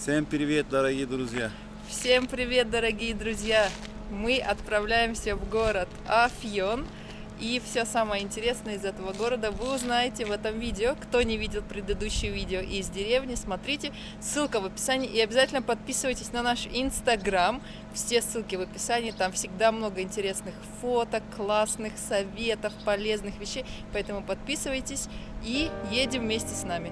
Всем привет, дорогие друзья! Всем привет, дорогие друзья! Мы отправляемся в город Афьон. И все самое интересное из этого города вы узнаете в этом видео. Кто не видел предыдущее видео из деревни, смотрите. Ссылка в описании. И обязательно подписывайтесь на наш инстаграм. Все ссылки в описании. Там всегда много интересных фоток, классных советов, полезных вещей. Поэтому подписывайтесь и едем вместе с нами.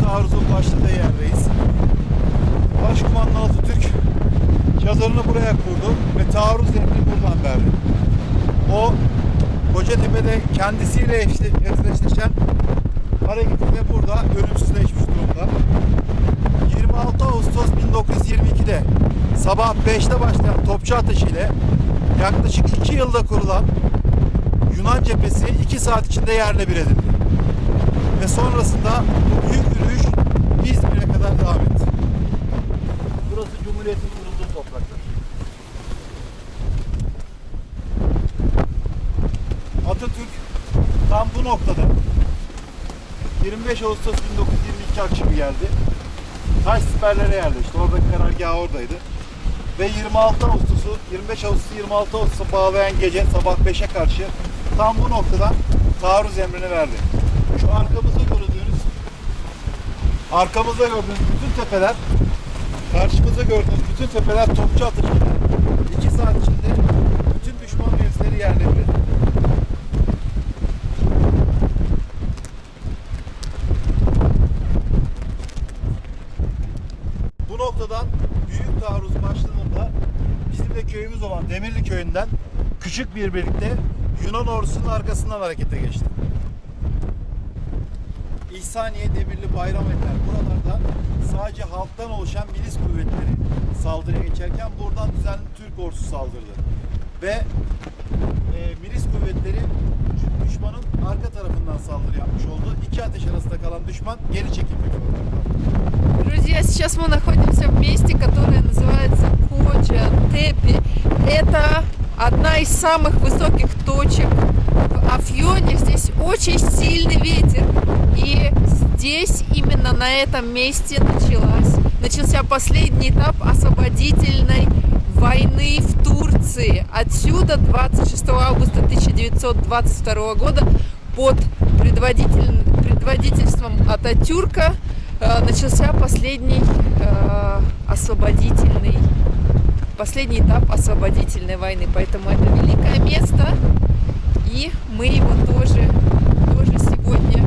Büyük taarruzun başladığı yerdeyiz. Başkumandan Atatürk çadırını buraya kurdu ve taarruz emrini buradan verdi. O Kocatepe'de kendisiyle eşle- eşleşen hareketi de burada ölümsüzleşmiş durumda. 26 Ağustos 1922'de sabah 5'te başlayan topçu ateşiyle yaklaşık 2 yılda kurulan Yunan cephesi 2 saat içinde yerle bir edildi. Ve sonrasında bu büyük İzmir'e kadar devam etti. Burası Cumhuriyet'in kurulduğu topraklar. Atatürk tam bu noktada 25 Ağustos 1922 akşamı geldi. Taş siperlere yerleşti. Oradaki karargah oradaydı. Ve 26 Ağustos'u 25 Ağustos'u 26 Ağustos'a bağlayan gece sabah 5'e karşı tam bu noktadan taarruz emrini verdi. Şu arkamızda gördüğünüz arkamızda gördüğünüz bütün tepeler karşımızda gördüğünüz bütün tepeler topçu atışıyla 2 saat içinde bütün düşman mevzileri yerle. Bu noktadan büyük taarruz başladığında bizim de köyümüz olan Demirli köyünden küçük bir birlikte Yunan ordusunun arkasından harekete geçti. İhsaniye, Demirli, Bayrameter buralarda sadece halktan oluşan milis kuvvetleri saldırıya geçerken buradan düzenli Türk ordusu saldırdı. Ve e, milis kuvvetleri düşmanın arka tarafından saldırı yapmış oldu. İki ateş arasında kalan düşman geri çekilmek zorunda kaldı. Друзья, сейчас мы находимся в месте, которое называется Коча Тепи. Это одна из самых высоких точек в Афьоне. Здесь очень сильный ветер. И здесь, именно на этом месте, началась, начался последний этап освободительной войны в Турции. Отсюда 26 августа 1922 года под предводитель- предводительством Ататюрка э, начался последний э, освободительный последний этап освободительной войны. Поэтому это великое место, и мы его тоже, тоже сегодня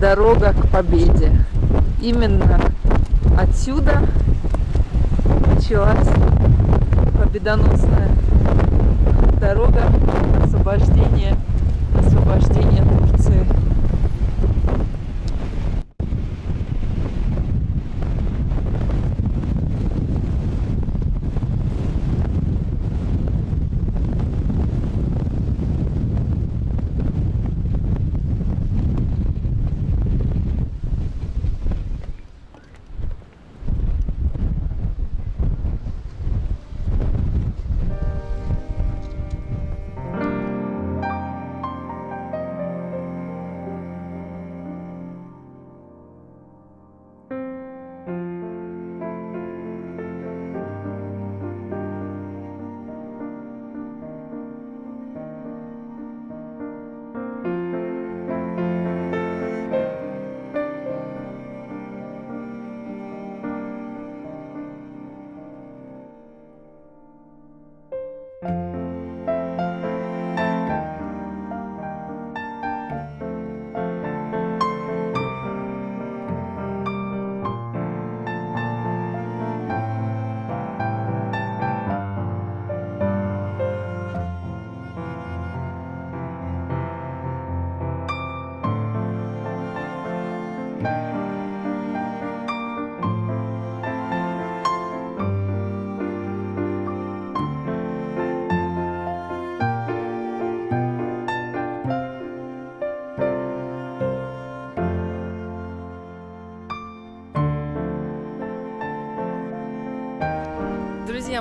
дорога к победе. Именно отсюда началась победоносная дорога освобождения, освобождения Турции.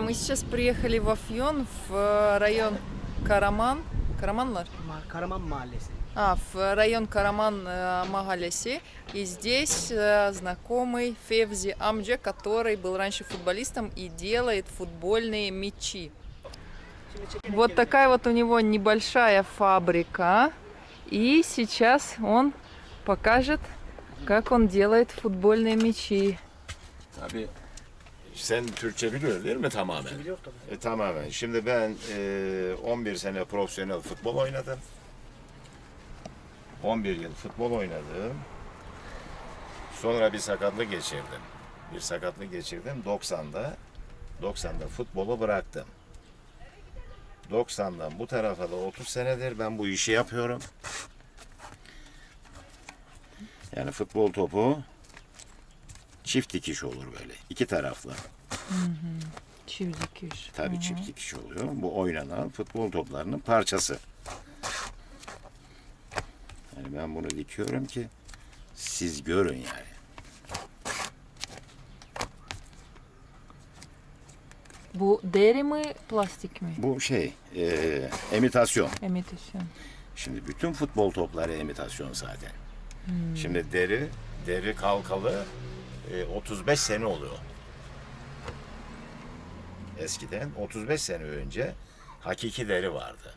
Мы сейчас приехали в Афьон, в э, район Караман. Караманлар? Karaman Mahallesi. А, в район Караман э, Магаляси. И здесь э, знакомый Февзи Амдже, который был раньше футболистом и делает футбольные мячи. Вот такая вот у него небольшая фабрика. И сейчас он покажет, как он делает футбольные мячи. Sen Türkçe biliyor değil mi tamamen? Biliyor tabii. E, tamamen. Şimdi ben e, 11 sene profesyonel futbol oynadım. 11 yıl futbol oynadım. Sonra bir sakatlık geçirdim. Bir sakatlık geçirdim 90'da. 90'da futbolu bıraktım. 90'dan bu tarafa da 30 senedir ben bu işi yapıyorum. Yani futbol topu çift dikiş olur böyle. iki taraflı. Çivdikiş. Tabii çift dikiş oluyor. Bu oynanan futbol toplarının parçası. Yani ben bunu dikiyorum ki siz görün yani. Bu deri mi, plastik mi? Bu şey e, imitasyon. Imitasyon. Şimdi bütün futbol topları imitasyon zaten. Şimdi deri deri kalkalı 35 sene oluyor. Eskiden 35 sene önce hakiki deri vardı.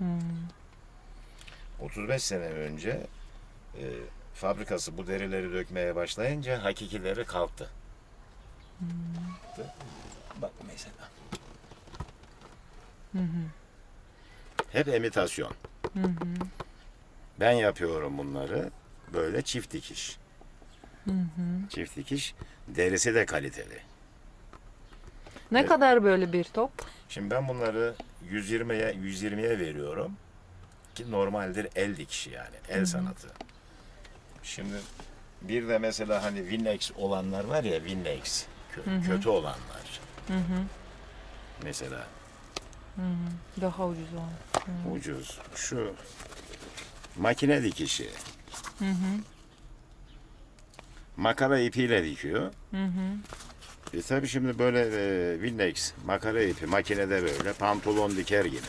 35 sene önce e, fabrikası bu derileri dökmeye başlayınca hakiki deri kalktı. Bak mesela. Hep imitasyon. Ben yapıyorum bunları böyle çift dikiş. Çift dikiş. Derisi de kaliteli. Ne kadar böyle bir top? Şimdi ben bunları 120'ye 120'ye veriyorum. Ki normaldir el dikişi yani. El sanatı. Şimdi bir de mesela hani Winnex olanlar var ya Winnex. kö- kötü olanlar. Mesela Daha ucuz olan. ucuz. Şu makine dikişi. Makara ipiyle dikiyor. E tabi şimdi böyle e, Winnex makara ipi makinede böyle pantolon diker gibi.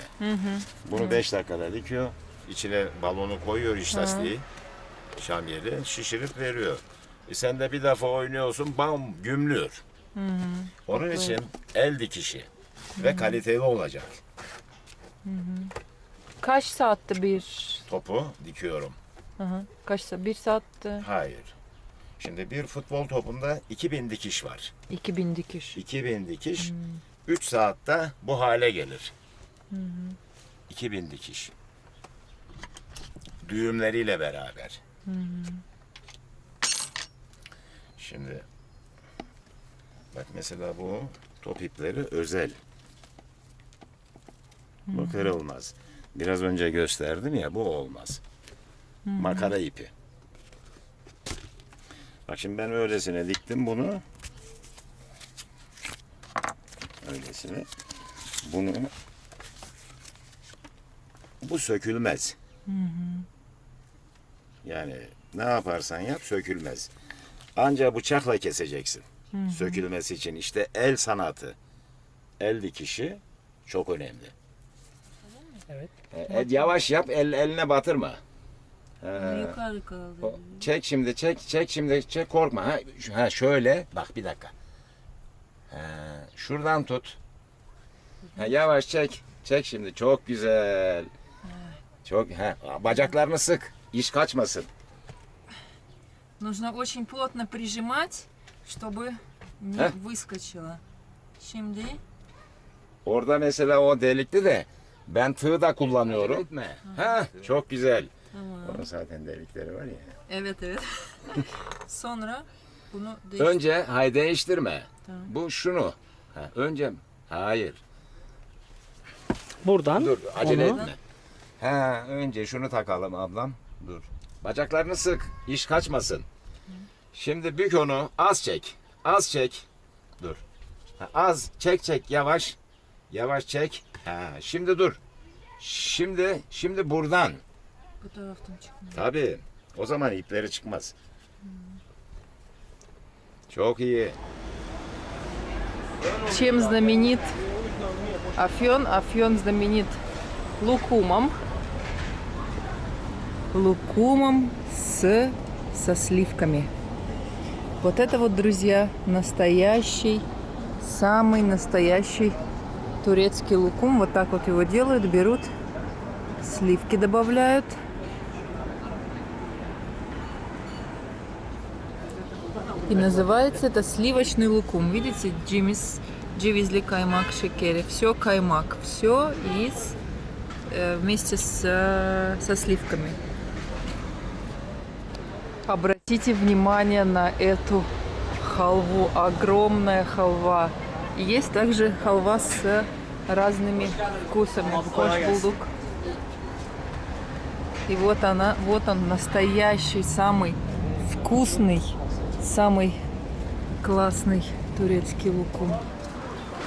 Bunu 5 dakikada dikiyor. İçine balonu koyuyor iç lastiği. Şamyeli şişirip veriyor. E sen de bir defa oynuyorsun bam gümlüyor. Onun için el dikişi ve kaliteli olacak. Kaç saatte bir? Topu dikiyorum. Hı hı. Kaç saat? Bir saatte Hayır. Şimdi bir futbol topunda 2000 dikiş var. 2000 dikiş. 2000 dikiş 3 saatte bu hale gelir. 2000 dikiş. Düğümleriyle beraber. Şimdi bak mesela bu top ipleri özel. Bu kırılmaz. Biraz önce gösterdim ya bu olmaz. Makara ipi. Bak şimdi ben öylesine diktim bunu. Öylesine. Bunu bu sökülmez. Yani ne yaparsan yap sökülmez. Ancak bıçakla keseceksin. Sökülmesi için işte el sanatı, el dikişi çok önemli. Evet. E, e, yavaş yap, el eline batırma. Yukarı kaldı. O- Çek şimdi, çek, çek şimdi, çek korkma. Ha, Ş- ha şöyle, bak bir dakika. Ha, şuradan tut. Ha, yavaş çek, çek şimdi. Çok güzel. Çok, ha, bacaklarını sık, iş kaçmasın. Нужно очень плотно прижимать, чтобы не Heh. выскочило. Şimdi Orada mesela o delikli de ben tığ da kullanıyorum. Ha, çok güzel. Onun zaten delikleri var ya. evet evet. Sonra bunu değiş- Önce hay değiştirme. Tamam. Bu şunu. Ha, önce hayır. Buradan Dur acele onu etme. Ha, önce şunu takalım ablam. Dur. Bacaklarını sık. iş kaçmasın. Şimdi bük onu. Az çek. Az çek. Dur. Ha, az çek çek yavaş. Yavaş çek. Ha, şimdi dur. Şimdi şimdi buradan. Bu taraftan çıkmıyor. Tabii. O zaman ipleri çıkmaz. Çok iyi. Чем знаменит Афьон. Афьон знаменит лукумом. Лукумом с, со сливками. Вот это вот, друзья, настоящий, самый настоящий турецкий лукум. Вот так вот его делают, берут, сливки добавляют. И называется это сливочный лукум. Видите, джимис, дживизли каймак шекери. Все каймак, все из э, вместе с, э, со сливками. Обратите внимание на эту халву. Огромная халва. Есть также халва с разными вкусами. Хош булдук. И вот она, вот он, настоящий, самый вкусный, самый классный турецкий лукум.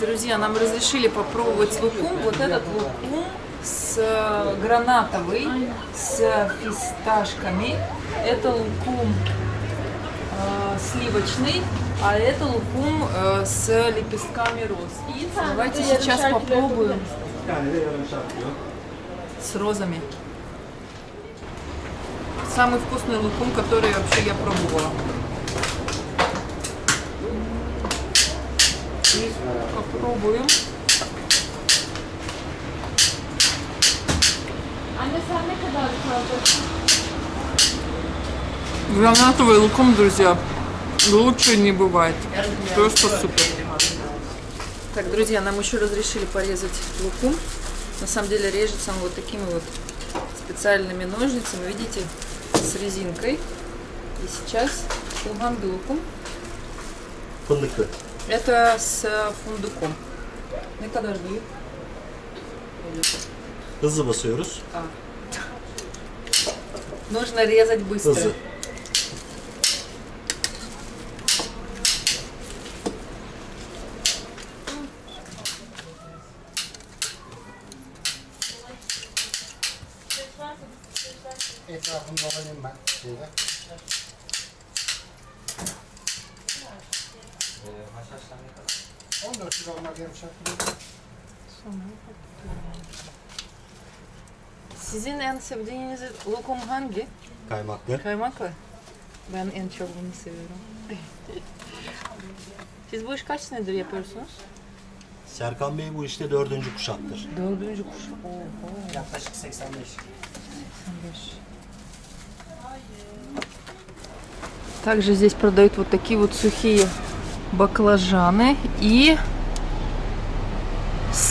Друзья, нам разрешили попробовать лукум. Вот этот лукум с гранатовый, с фисташками. Это лукум э, сливочный, а это лукум э, с лепестками роз. Давайте сейчас попробуем с розами. Самый вкусный лукум, который вообще я пробовала. И попробуем. Гранатовый лукум, друзья, лучше не бывает. Просто супер. Так, друзья, нам еще разрешили порезать лукум. На самом деле режется он вот такими вот специальными ножницами, видите, с резинкой. И сейчас улган лукум. Fındıklı. Это с фундуком. Ne kadar büyük? Hızlı basıyoruz. Нужно резать быстро. Hızlı. Sizin en sevdiğiniz lokum hangi? Kaymaklı. Kaymaklı. Ben en çok bunu seviyorum. Siz bu iş kaç senedir yapıyorsunuz? Serkan Bey bu işte dördüncü kuşaktır. Dördüncü kuş. Oho. Yaklaşık 85. Также здесь продают вот такие вот сухие баклажаны и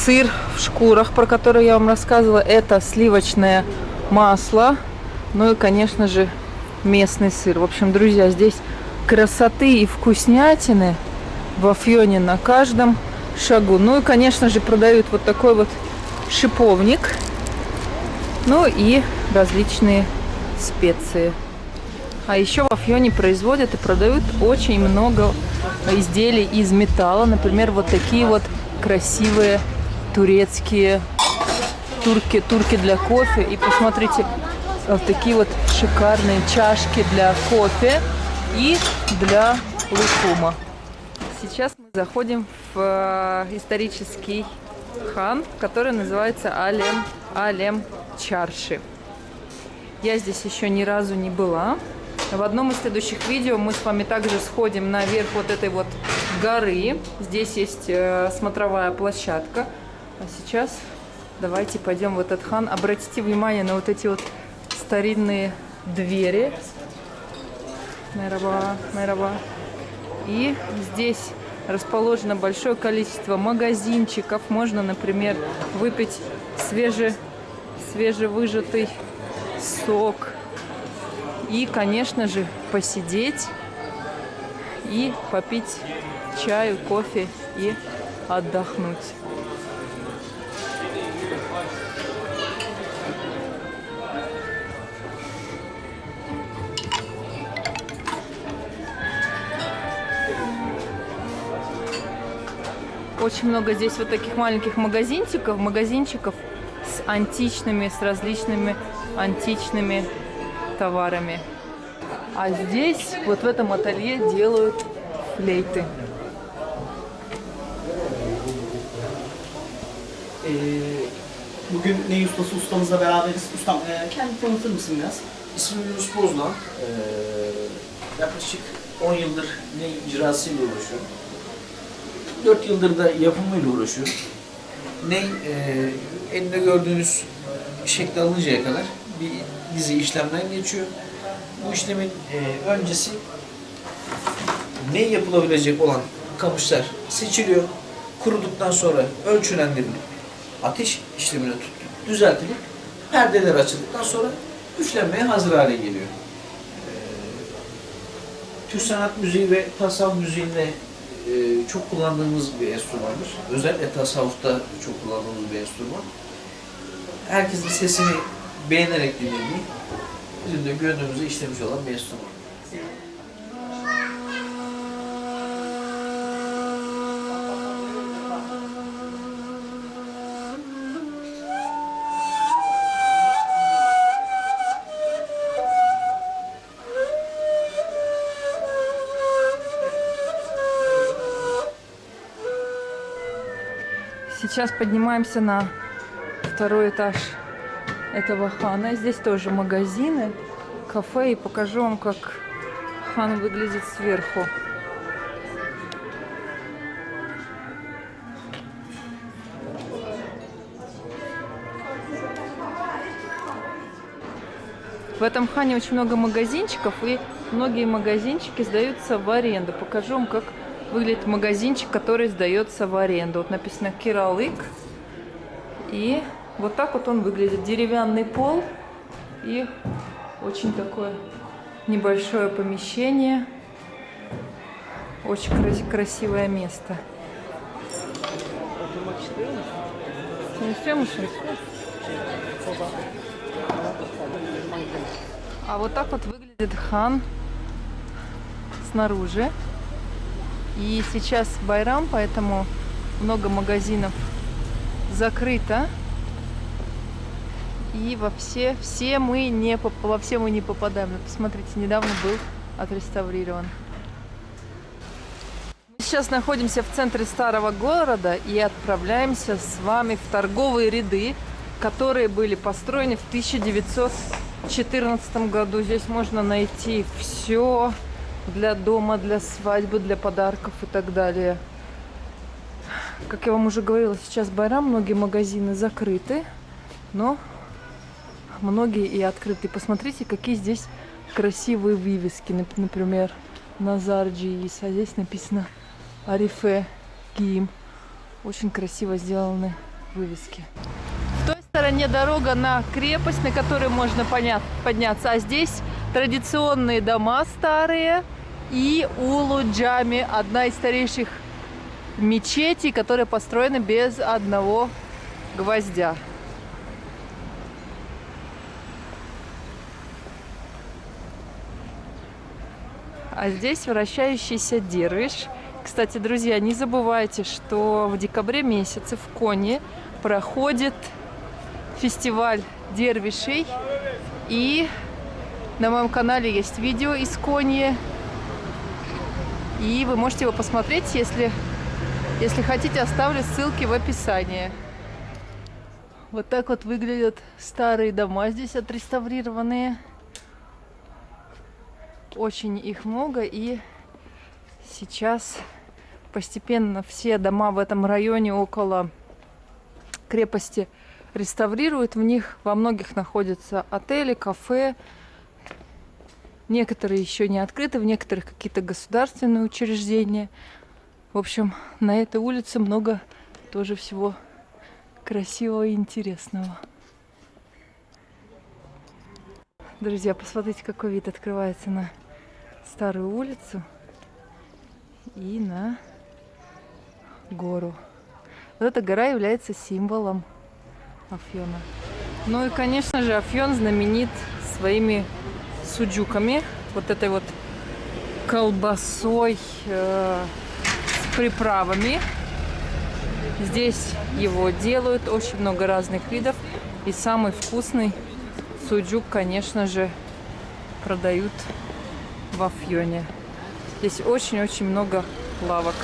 сыр в шкурах, про который я вам рассказывала. Это сливочное масло, ну и, конечно же, местный сыр. В общем, друзья, здесь красоты и вкуснятины в Афьоне на каждом шагу. Ну и, конечно же, продают вот такой вот шиповник, ну и различные специи. А еще в Афьоне производят и продают очень много изделий из металла. Например, вот такие вот красивые турецкие турки, турки для кофе. И посмотрите, вот такие вот шикарные чашки для кофе и для лукума. Сейчас мы заходим в э, исторический хан, который называется Алем, Алем Чарши. Я здесь еще ни разу не была. В одном из следующих видео мы с вами также сходим наверх вот этой вот горы. Здесь есть э, смотровая площадка. А сейчас давайте пойдем в этот хан. Обратите внимание на вот эти вот старинные двери. Мераба, мераба. И здесь расположено большое количество магазинчиков. Можно, например, выпить свеже, свежевыжатый сок. И, конечно же, посидеть и попить чаю, кофе и отдохнуть. Очень много здесь вот таких маленьких магазинчиков, магазинчиков с античными, с различными античными товарами. А здесь, вот в этом ателье, делают флейты. Bugün Ney Ustası ustamızla beraberiz. Ustam e, kendini tanıtır mısın biraz? İsmim Yunus Bozdoğan. Ee, yaklaşık 10 yıldır ne icrasıyla uğraşıyorum. 4 yıldır da yapımıyla uğraşıyorum. Ne e, elinde gördüğünüz şekli alıncaya kadar bir dizi işlemden geçiyor. Bu işlemin e, öncesi ne yapılabilecek olan kamışlar seçiliyor. Kuruduktan sonra ölçülendirilip ateş işlemine tut- düzeltilip perdeler açıldıktan sonra üflenmeye hazır hale geliyor. Ee, Türk sanat müziği ve tasavvuf müziğinde e, çok kullandığımız bir enstrümandır. Özellikle tasavvufta çok kullandığımız bir enstrüman. Herkesin sesini beğenerek dinlediği, bizim de gönlümüze işlemiş olan bir enstrüman. Сейчас поднимаемся на второй этаж этого хана. Здесь тоже магазины, кафе. И покажу вам, как хан выглядит сверху. В этом хане очень много магазинчиков, и многие магазинчики сдаются в аренду. Покажу вам, как выглядит магазинчик, который сдается в аренду. Вот написано Киралык. И вот так вот он выглядит. Деревянный пол и очень такое небольшое помещение. Очень крас- красивое место. А вот так вот выглядит хан снаружи. И сейчас Байрам, поэтому много магазинов закрыто. И во все, все мы не, во все мы не попадаем. Посмотрите, недавно был отреставрирован. Мы сейчас находимся в центре старого города и отправляемся с вами в торговые ряды, которые были построены в 1914 году. Здесь можно найти все для дома, для свадьбы, для подарков и так далее. Как я вам уже говорила, сейчас Байрам, многие магазины закрыты, но многие и открыты. Посмотрите, какие здесь красивые вывески. Нап- Например, Назар Джиис, а здесь написано Арифе Гим. Очень красиво сделаны вывески. В той стороне дорога на крепость, на которой можно подняться, а здесь традиционные дома старые и Улу Джами, одна из старейших мечетей, которая построена без одного гвоздя. А здесь вращающийся дервиш. Кстати, друзья, не забывайте, что в декабре месяце в Коне проходит фестиваль дервишей. И на моем канале есть видео из Кони. И вы можете его посмотреть, если, если хотите, оставлю ссылки в описании. Вот так вот выглядят старые дома здесь отреставрированные. Очень их много и сейчас постепенно все дома в этом районе около крепости реставрируют. В них во многих находятся отели, кафе. Некоторые еще не открыты, в некоторых какие-то государственные учреждения. В общем, на этой улице много тоже всего красивого и интересного. Друзья, посмотрите, какой вид открывается на старую улицу и на гору. Вот эта гора является символом Афьона. Ну и, конечно же, Афьон знаменит своими суджуками, вот этой вот колбасой э, с приправами. Здесь его делают очень много разных видов. И самый вкусный суджук, конечно же, продают в Афьоне. Здесь очень-очень много лавок.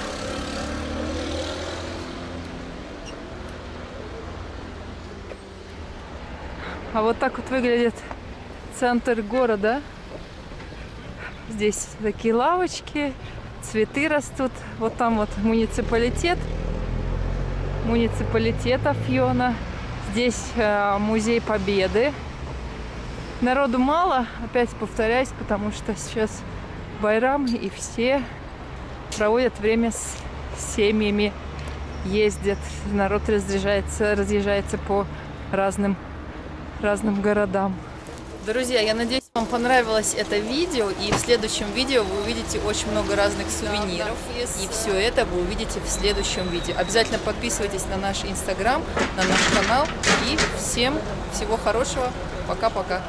А вот так вот выглядит центр города. Здесь такие лавочки, цветы растут. Вот там вот муниципалитет. Муниципалитет Афьона. Здесь э, музей Победы. Народу мало, опять повторяюсь, потому что сейчас Байрам и все проводят время с семьями, ездят, народ разъезжается, разъезжается по разным, разным городам. Друзья, я надеюсь, вам понравилось это видео, и в следующем видео вы увидите очень много разных сувениров, и все это вы увидите в следующем видео. Обязательно подписывайтесь на наш инстаграм, на наш канал, и всем всего хорошего, пока-пока.